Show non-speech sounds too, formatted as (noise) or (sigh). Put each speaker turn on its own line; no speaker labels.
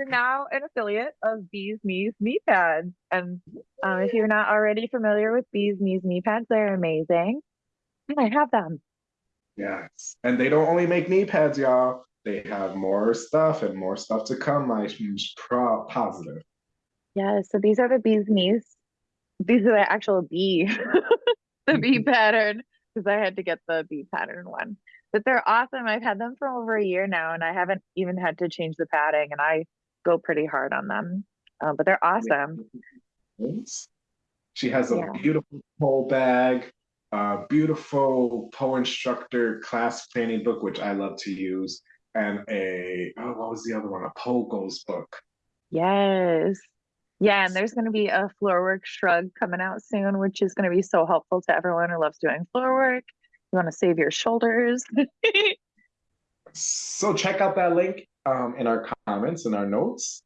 we're now an affiliate of Bees Knees Knee Pads. And um, if you're not already familiar with Bees Knees Knee Pads, they're amazing. And I have them.
Yes. And they don't only make knee pads, y'all. They have more stuff and more stuff to come. I'm pro positive.
Yeah, so these are the bees knees. These are the actual bee, (laughs) the bee pattern, because I had to get the bee pattern one. But they're awesome. I've had them for over a year now, and I haven't even had to change the padding, and I go pretty hard on them. Um, but they're awesome.
She has a yeah. beautiful pole bag, a beautiful pole instructor class planning book, which I love to use, and a oh, what was the other one? A pole goals book.
Yes. Yeah, and there's going to be a floor work shrug coming out soon, which is going to be so helpful to everyone who loves doing floor work. You want to save your shoulders. (laughs)
so check out that link um, in our comments and our notes.